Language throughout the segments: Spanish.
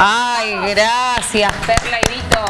Ay, gracias, Perla y Vito.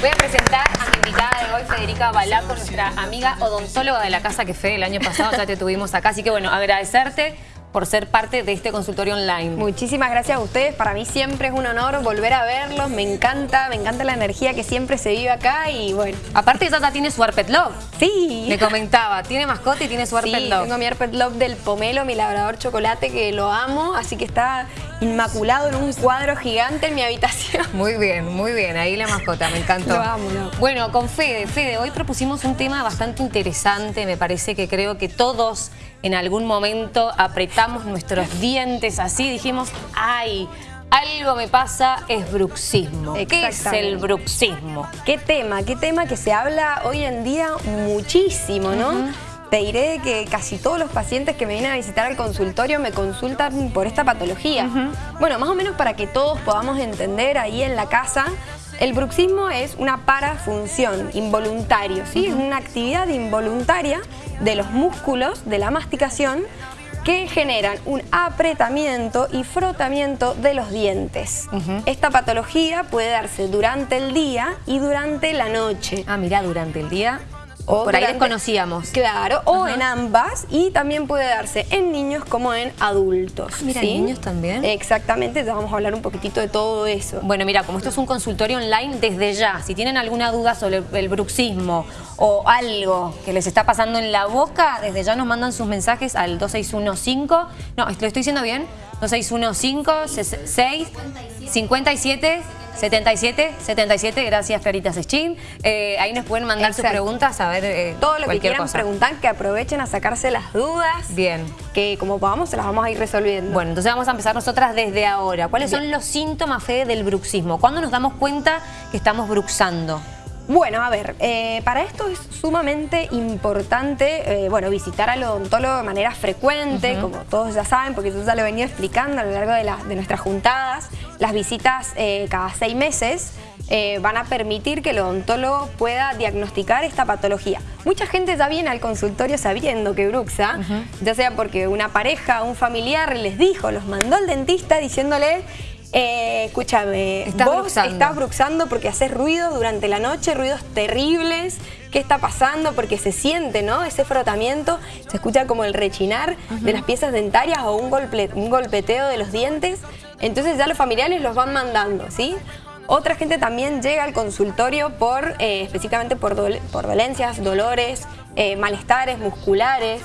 Voy a presentar a mi invitada de hoy, Federica Balaco, nuestra amiga odontóloga de la casa que fue el año pasado, ya te tuvimos acá. Así que bueno, agradecerte por ser parte de este consultorio online. Muchísimas gracias a ustedes. Para mí siempre es un honor volver a verlos. Me encanta, me encanta la energía que siempre se vive acá y bueno. Aparte Tata tiene su Arpet Love. Sí. Me comentaba, tiene mascota y tiene su Arpet sí, Love. tengo mi Arpet Love del pomelo, mi labrador chocolate que lo amo. Así que está inmaculado en un cuadro gigante en mi habitación. Muy bien, muy bien. Ahí la mascota, me encantó. Lo amo, lo amo. Bueno, con Fede. Fede, hoy propusimos un tema bastante interesante. Me parece que creo que todos en algún momento apretamos nuestros dientes así. Dijimos, ay, algo me pasa, es bruxismo. ¿Qué es el bruxismo? ¿Qué tema? ¿Qué tema que se habla hoy en día muchísimo, no? Te diré que casi todos los pacientes que me vienen a visitar al consultorio me consultan por esta patología. Bueno, más o menos para que todos podamos entender ahí en la casa, el bruxismo es una parafunción, involuntario, ¿sí? Es una actividad involuntaria de los músculos de la masticación que generan un apretamiento y frotamiento de los dientes. Esta patología puede darse durante el día y durante la noche. Ah, mira, durante el día O Por ahí durante- desconocíamos. Claro, o en ambas y también puede darse en niños como en adultos. Mira, ¿sí? ¿en niños también? Exactamente, ya vamos a hablar un poquitito de todo eso. Bueno, mira, como esto es un consultorio online, desde ya, si tienen alguna duda sobre el bruxismo o algo que les está pasando en la boca, desde ya nos mandan sus mensajes al 2615, no, ¿lo estoy diciendo bien? 2615 6 57 77 77, gracias Claritas Schim. Eh, ahí nos pueden mandar sus preguntas, a ver eh, todo lo que quieran cosa. preguntar, que aprovechen a sacarse las dudas. Bien. Que como podamos se las vamos a ir resolviendo. Bueno, entonces vamos a empezar nosotras desde ahora. ¿Cuáles son los síntomas, Fede, del bruxismo? ¿Cuándo nos damos cuenta que estamos bruxando? Bueno, a ver, eh, para esto es sumamente importante, eh, bueno, visitar al odontólogo de manera frecuente, como todos ya saben, porque yo ya lo he venido explicando a lo largo de, la- de nuestras juntadas. Las visitas eh, cada seis meses eh, van a permitir que el odontólogo pueda diagnosticar esta patología. Mucha gente ya viene al consultorio sabiendo que bruxa, ya sea porque una pareja, un familiar les dijo, los mandó al dentista diciéndole... eh, escúchame, Estás vos bruxando. estás bruxando porque haces ruidos durante la noche, ruidos terribles. ¿Qué está pasando? Porque se siente, ¿no? Ese frotamiento, se escucha como el rechinar de las piezas dentarias o un, golpe- un golpeteo de los dientes. Entonces ya los familiares los van mandando, ¿sí? Otra gente también llega al consultorio por, eh, específicamente por, dole- por dolencias, dolores, eh, malestares musculares.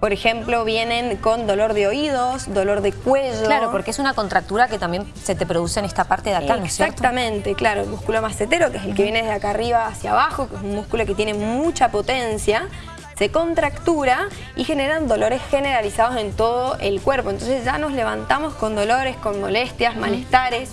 Por ejemplo, vienen con dolor de oídos, dolor de cuello. Claro, porque es una contractura que también se te produce en esta parte de acá, ¿no es cierto? Exactamente, claro, el músculo macetero, que es el que viene desde acá arriba hacia abajo, que es un músculo que tiene mucha potencia, se contractura y generan dolores generalizados en todo el cuerpo. Entonces ya nos levantamos con dolores, con molestias, malestares,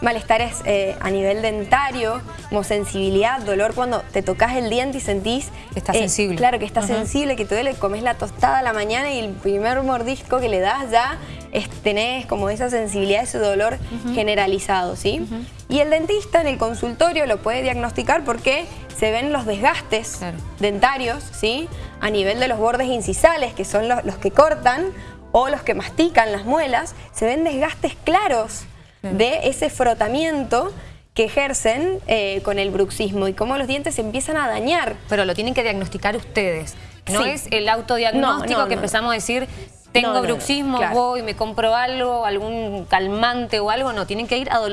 malestares eh, a nivel dentario, como sensibilidad, dolor cuando te tocas el diente y sentís... Está eh, sensible. Claro, que está sensible, que te duele, comes la tostada a la mañana y el primer mordisco que le das ya es, tenés como esa sensibilidad, ese dolor generalizado, ¿sí? Y el dentista en el consultorio lo puede diagnosticar porque se ven los desgastes Claro. dentarios, ¿sí? A nivel de los bordes incisales, que son los, los que cortan o los que mastican las muelas, se ven desgastes claros de ese frotamiento que ejercen eh, con el bruxismo y cómo los dientes se empiezan a dañar. Pero lo tienen que diagnosticar ustedes. No Sí. es el autodiagnóstico No, no, que no. empezamos a decir, tengo No, no, no, bruxismo, claro. voy, me compro algo, algún calmante o algo. No, tienen que ir al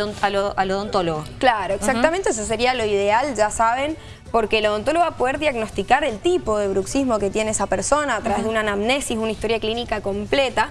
al odontólogo. Claro, exactamente, eso sería lo ideal, ya saben, porque el odontólogo va a poder diagnosticar el tipo de bruxismo que tiene esa persona a través de una anamnesis, una historia clínica completa,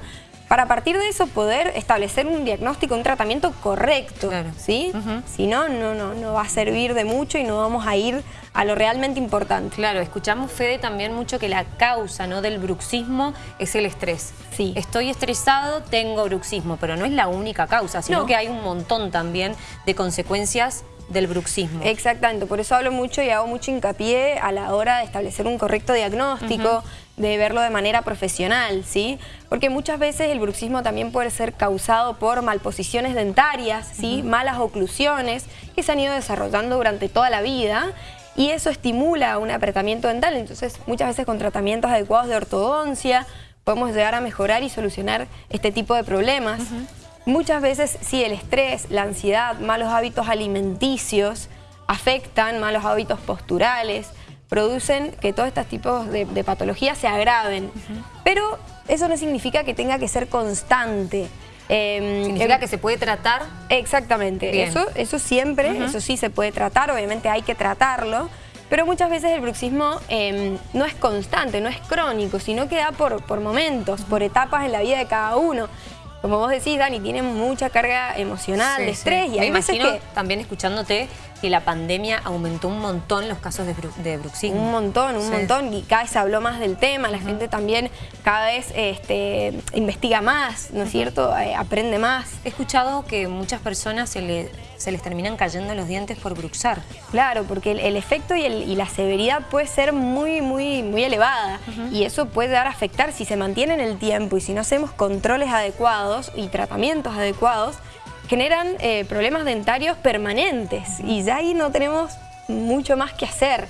para a partir de eso poder establecer un diagnóstico, un tratamiento correcto, Claro. ¿sí? Si no, no, no, no va a servir de mucho y no vamos a ir a lo realmente importante. Claro, escuchamos, Fede, también mucho que la causa ¿no? del bruxismo es el estrés. Sí. Estoy estresado, tengo bruxismo, pero no es la única causa, sino No. que hay un montón también de consecuencias del bruxismo. Exactamente, por eso hablo mucho y hago mucho hincapié a la hora de establecer un correcto diagnóstico, de verlo de manera profesional, ¿sí? Porque muchas veces el bruxismo también puede ser causado por malposiciones dentarias, ¿sí? Malas oclusiones que se han ido desarrollando durante toda la vida y eso estimula un apretamiento dental, entonces muchas veces con tratamientos adecuados de ortodoncia podemos llegar a mejorar y solucionar este tipo de problemas. muchas veces sí el estrés, la ansiedad, malos hábitos alimenticios afectan, malos hábitos posturales, producen que todos estos tipos de, patologías se agraven. Pero eso no significa que tenga que ser constante. Eh, ¿Significa que se puede tratar? Exactamente. Eso, eso siempre, eso sí se puede tratar, obviamente hay que tratarlo. Pero muchas veces el bruxismo em, no es constante, no es crónico, sino que da por, por momentos, por etapas en la vida de cada uno como vos decís, Dani, tiene mucha carga emocional, de estrés. Y hay veces que... también escuchándote que la pandemia aumentó un montón los casos de, bruxismo. Un montón, un montón. Y cada vez se habló más del tema, la gente también cada vez este, investiga más, ¿no es cierto? Eh, aprende más. He escuchado que muchas personas se, le, se les terminan cayendo los dientes por bruxar. Claro, porque el, efecto y, la severidad puede ser muy, muy, muy elevada. Y eso puede dar a afectar si se mantiene en el tiempo y si no hacemos controles adecuados y tratamientos adecuados, generan eh, problemas dentarios permanentes y ya ahí no tenemos mucho más que hacer.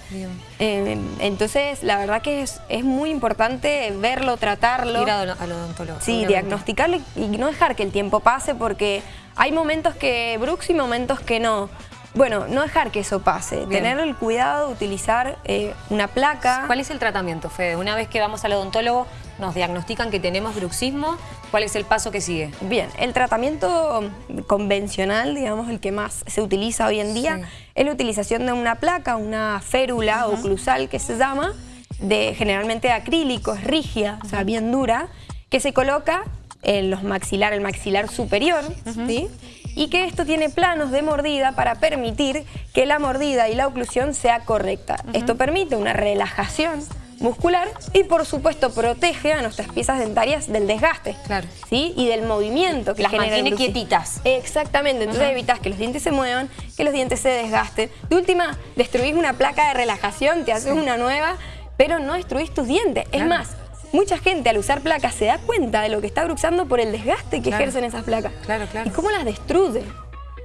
Eh, entonces, la verdad que es, muy importante verlo, tratarlo. Ir al odontólogo. Sí, diagnosticarlo y no dejar que el tiempo pase porque hay momentos que Brooks y momentos que no. Bueno, no dejar que eso pase, tener el cuidado de utilizar eh, una placa. ¿Cuál es el tratamiento, Fede? Una vez que vamos al odontólogo, nos diagnostican que tenemos bruxismo, ¿cuál es el paso que sigue? Bien, el tratamiento convencional, digamos, el que más se utiliza hoy en día, es la utilización de una placa, una férula oclusal que se llama, de generalmente acrílico, es rígida, o sea, bien dura, que se coloca en los maxilar, el maxilar superior, ¿sí? Y que esto tiene planos de mordida para permitir que la mordida y la oclusión sea correcta. Esto permite una relajación muscular y por supuesto protege a nuestras piezas dentarias del desgaste claro. ¿sí? y del movimiento que Las mantiene quietitas. Exactamente, entonces evitas que los dientes se muevan, que los dientes se desgasten. De última, destruís una placa de relajación, te haces una nueva, pero no destruís tus dientes. Es más, mucha gente al usar placas se da cuenta de lo que está bruxando por el desgaste que ejercen esas placas. Claro, claro. Y cómo las destruye.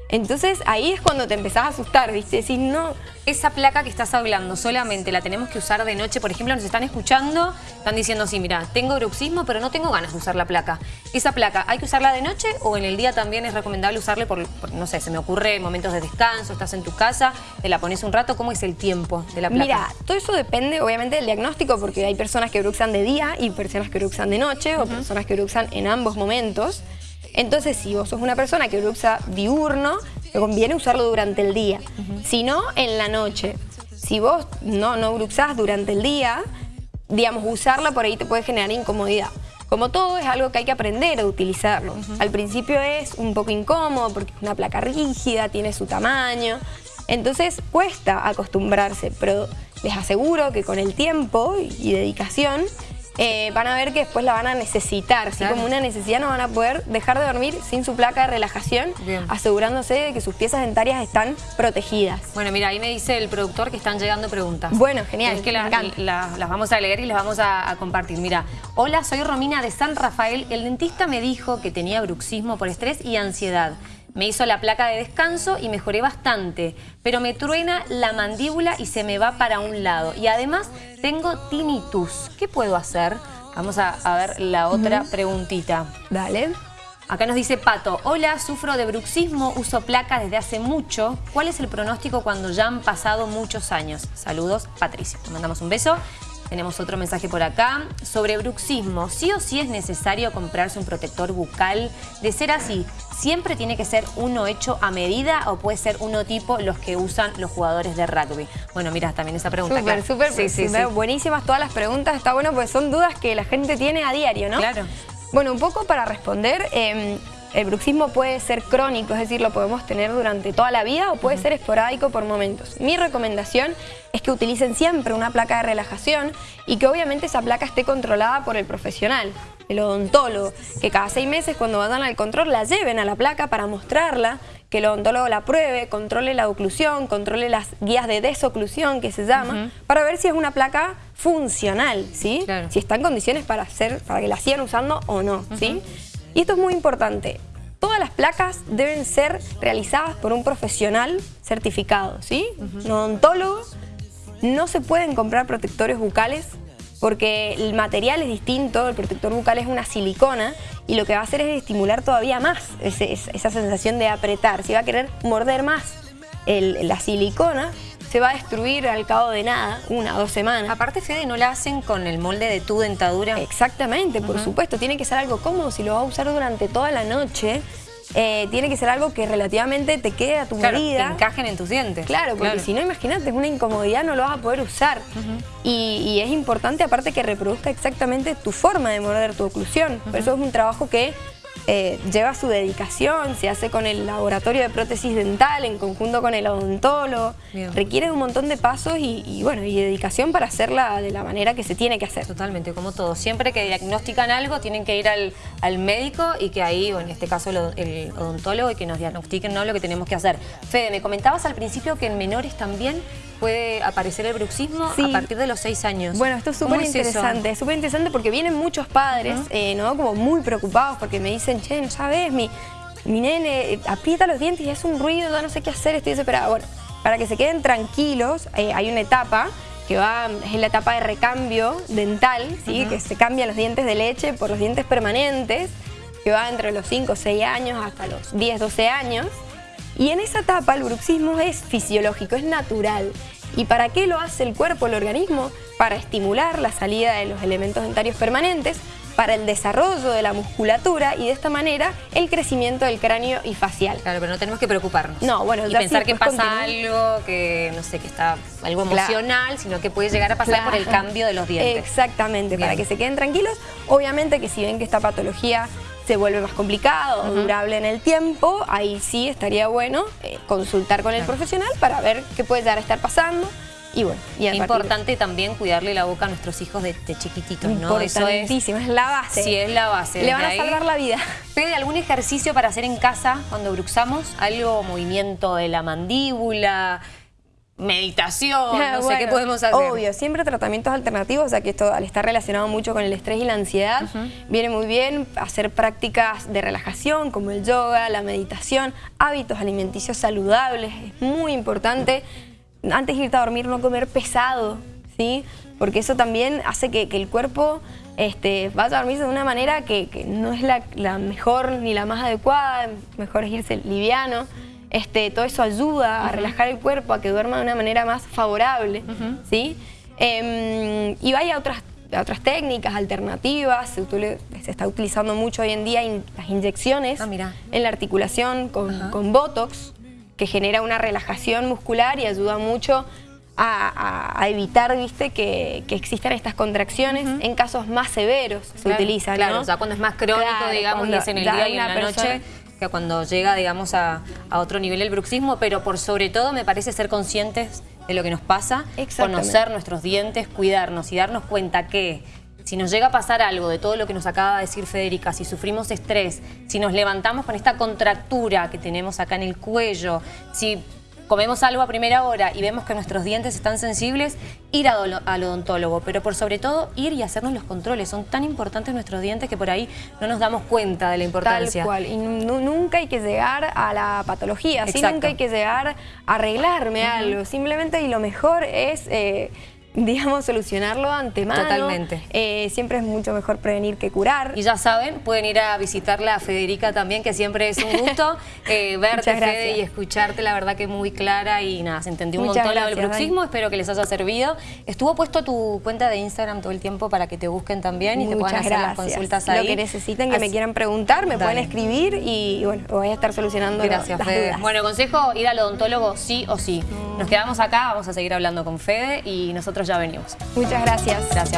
Entonces ahí es cuando te empezás a asustar, ¿viste? Si no... Esa placa que estás hablando solamente la tenemos que usar de noche, por ejemplo, nos están escuchando, están diciendo, sí, mira, tengo bruxismo, pero no tengo ganas de usar la placa. ¿Esa placa hay que usarla de noche o en el día también es recomendable usarla por, no sé, se me ocurre momentos de descanso, estás en tu casa, te la pones un rato, ¿cómo es el tiempo de la placa? Mira, todo eso depende obviamente del diagnóstico porque hay personas que bruxan de día y personas que bruxan de noche o personas que bruxan en ambos momentos. Entonces, si vos sos una persona que bruxa diurno, te conviene usarlo durante el día. Si no, en la noche. Si vos no, no bruxás durante el día, digamos, usarla por ahí te puede generar incomodidad. Como todo, es algo que hay que aprender a utilizarlo. Al principio es un poco incómodo porque es una placa rígida, tiene su tamaño. Entonces cuesta acostumbrarse, pero les aseguro que con el tiempo y dedicación eh, van a ver que después la van a necesitar. Así como una necesidad no van a poder dejar de dormir sin su placa de relajación, asegurándose de que sus piezas dentarias están protegidas. Bueno, mira, ahí me dice el productor que están llegando preguntas. Bueno, genial. Es que las vamos a leer y las vamos a, a, compartir. Mira, hola, soy Romina de San Rafael. El dentista me dijo que tenía bruxismo por estrés y ansiedad. Me hizo la placa de descanso y mejoré bastante, pero me truena la mandíbula y se me va para un lado. Y además tengo tinnitus. ¿Qué puedo hacer? Vamos a, ver la otra preguntita. Dale. Acá nos dice Pato, hola, sufro de bruxismo, uso placa desde hace mucho. ¿Cuál es el pronóstico cuando ya han pasado muchos años? Saludos, Patricia. Te mandamos un beso. Tenemos otro mensaje por acá. Sobre bruxismo, ¿sí o sí es necesario comprarse un protector bucal? De ser así, ¿siempre tiene que ser uno hecho a medida o puede ser uno tipo los que usan los jugadores de rugby? Bueno, mira, también esa pregunta. Súper, súper. Sí, sí, Buenísimas todas las preguntas. Está bueno porque son dudas que la gente tiene a diario, ¿no? Claro. Bueno, un poco para responder... Em, el bruxismo puede ser crónico, es decir, lo podemos tener durante toda la vida o puede ser esporádico por momentos. Mi recomendación es que utilicen siempre una placa de relajación y que obviamente esa placa esté controlada por el profesional, el odontólogo, que cada seis meses cuando vayan al control la lleven a la placa para mostrarla, que el odontólogo la pruebe, controle la oclusión, controle las guías de desoclusión que se llama, para ver si es una placa funcional, ¿sí? Si está en condiciones para, hacer, para que la sigan usando o no, ¿sí? Y esto es muy importante. Todas las placas deben ser realizadas por un profesional certificado, ¿sí? Un odontólogo. No se pueden comprar protectores bucales porque el material es distinto, el protector bucal es una silicona y lo que va a hacer es estimular todavía más esa sensación de apretar. Si va a querer morder más la silicona, se va a destruir al cabo de nada, una o dos semanas. Aparte, Fede, ¿no la hacen con el molde de tu dentadura? Exactamente, por supuesto. Tiene que ser algo cómodo si lo va a usar durante toda la noche. Eh, tiene que ser algo que relativamente te quede a tu claro, medida. que encajen en tus dientes. Claro, porque si no, imagínate, es una incomodidad, no lo vas a poder usar. y, y, es importante, aparte, que reproduzca exactamente tu forma de morder tu oclusión. Por eso es un trabajo que eh, lleva su dedicación, se hace con el laboratorio de prótesis dental en conjunto con el odontólogo. Requiere un montón de pasos y, bueno y dedicación para hacerla de la manera que se tiene que hacer. Totalmente, como todo. Siempre que diagnostican algo tienen que ir al, médico y que ahí, o en este caso el, odontólogo, y que nos diagnostiquen ¿no? lo que tenemos que hacer. Fede, me comentabas al principio que en menores también puede aparecer el bruxismo a partir de los seis años. Bueno, esto es súper interesante, es súper interesante porque vienen muchos padres, eh, ¿no? Como muy preocupados porque me dicen, che, no sabes, mi, mi nene eh, aprieta los dientes y hace un ruido, no sé qué hacer, estoy desesperada. Bueno, para que se queden tranquilos, eh, hay una etapa que va, es la etapa de recambio dental, ¿sí? que se cambian los dientes de leche por los dientes permanentes, que va entre los 5 o 6 años hasta los 10, 12 años. Y en esa etapa el bruxismo es fisiológico, es natural. ¿Y para qué lo hace el cuerpo, el organismo? Para estimular la salida de los elementos dentarios permanentes, para el desarrollo de la musculatura y de esta manera el crecimiento del cráneo y facial. Claro, pero no tenemos que preocuparnos. No, bueno, y pensar que pasa algo, que no sé, que está algo emocional, sino que puede llegar a pasar por el cambio de los dientes. Exactamente, para que se queden tranquilos. Obviamente que si ven que esta patología se vuelve más complicado o durable en el tiempo, ahí sí estaría bueno eh, consultar con el profesional para ver qué puede llegar a estar pasando. Y bueno, y importante también cuidarle la boca a nuestros hijos de, chiquititos, ¿no? Eso es, es la base. Sí, es la base. Le van a salvar la vida. ¿Pede algún ejercicio para hacer en casa cuando bruxamos? ¿Algo, movimiento de la mandíbula? Meditación, no sé qué podemos hacer. Obvio, siempre tratamientos alternativos, o sea que esto al estar relacionado mucho con el estrés y la ansiedad, viene muy bien hacer prácticas de relajación como el yoga, la meditación, hábitos alimenticios saludables, es muy importante. Antes de irte a dormir no comer pesado, ¿sí? Porque eso también hace que, el cuerpo este, vaya a dormirse de una manera que, no es la, la mejor ni la más adecuada, mejor es irse liviano. Este, todo eso ayuda a relajar el cuerpo, a que duerma de una manera más favorable, ¿sí? Em, y vaya a otras, otras técnicas alternativas, se, está utilizando mucho hoy en día las inyecciones ah, en la articulación con, Botox, que genera una relajación muscular y ayuda mucho a, evitar ¿viste? Que, existan estas contracciones en casos más severos se utilizan. Claro, o sea, cuando es más crónico, digamos, y es en el día y en la noche cuando llega, digamos, a, otro nivel el bruxismo, pero por sobre todo me parece ser conscientes de lo que nos pasa, conocer nuestros dientes, cuidarnos y darnos cuenta que si nos llega a pasar algo de todo lo que nos acaba de decir Federica, si sufrimos estrés, si nos levantamos con esta contractura que tenemos acá en el cuello, si comemos algo a primera hora y vemos que nuestros dientes están sensibles, ir al odontólogo, pero por sobre todo ir y hacernos los controles. Son tan importantes nuestros dientes que por ahí no nos damos cuenta de la importancia. Tal cual, y nunca hay que llegar a la patología, ¿sí? nunca hay que llegar a arreglarme algo, simplemente y lo mejor es... Eh, digamos, solucionarlo antemano. Totalmente. Eh, siempre es mucho mejor prevenir que curar. Y ya saben, pueden ir a visitarla a Federica también, que siempre es un gusto eh, verte, Fede, y escucharte, la verdad que muy clara y nada, se entendió un montón lo del bruxismo, espero que les haya servido. Estuvo puesto tu cuenta de Instagram todo el tiempo para que te busquen también y te puedan hacer las consultas ahí. Lo que necesiten, que me quieran preguntar, me pueden escribir y, bueno, voy a estar solucionando Gracias, Fede. Bueno, consejo, ir al odontólogo sí o sí. Nos quedamos acá, vamos a seguir hablando con Fede y nosotros ya venimos. Muchas gracias. Gracias.